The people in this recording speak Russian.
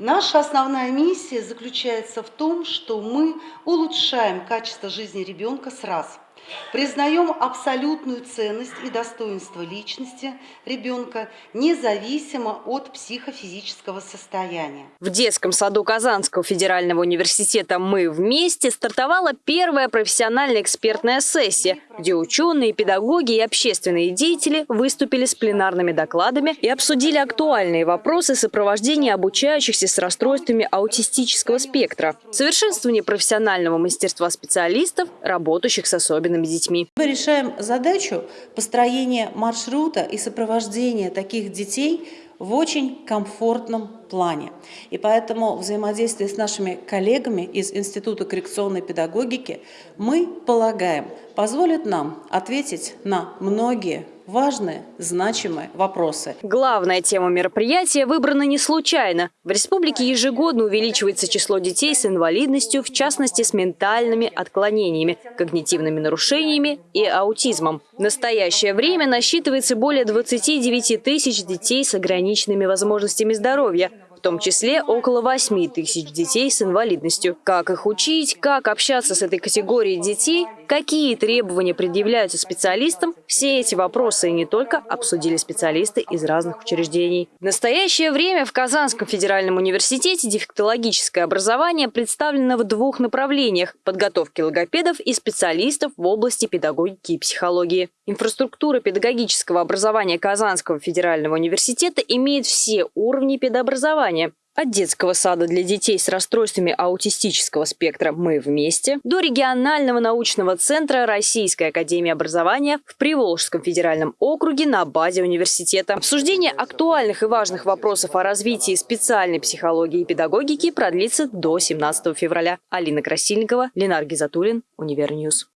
Наша основная миссия заключается в том, что мы улучшаем качество жизни ребенка с раз – Признаем абсолютную ценность и достоинство личности ребенка, независимо от психофизического состояния. В детском саду Казанского федерального университета «Мы вместе» стартовала первая профессиональная экспертная сессия, где ученые, педагоги и общественные деятели выступили с пленарными докладами и обсудили актуальные вопросы сопровождения обучающихся с расстройствами аутистического спектра, совершенствование профессионального мастерства специалистов, работающих с особенными особенными детьми. Мы решаем задачу построения маршрута и сопровождения таких детей в очень комфортном плане. И поэтому взаимодействие с нашими коллегами из Института коррекционной педагогики мы полагаем позволит нам ответить на многие важные, значимые вопросы. Главная тема мероприятия выбрана не случайно. В республике ежегодно увеличивается число детей с инвалидностью, в частности с ментальными отклонениями, когнитивными нарушениями и аутизмом. В настоящее время насчитывается более 29 тысяч детей с ограниченными возможностями здоровья, в том числе около 8 тысяч детей с инвалидностью. Как их учить, как общаться с этой категорией детей, какие требования предъявляются специалистам, все эти вопросы и не только обсудили специалисты из разных учреждений. В настоящее время в Казанском федеральном университете дефектологическое образование представлено в двух направлениях – подготовки логопедов и специалистов в области педагогики и психологии. Инфраструктура педагогического образования Казанского федерального университета имеет все уровни педобразования. От детского сада для детей с расстройствами аутистического спектра «Мы вместе» до регионального научного центра Российской академии образования в Приволжском федеральном округе на базе университета. Обсуждение актуальных и важных вопросов о развитии специальной психологии и педагогики продлится до 17 февраля. Алина Красильникова, Ленар Гизатуллин, Univer News.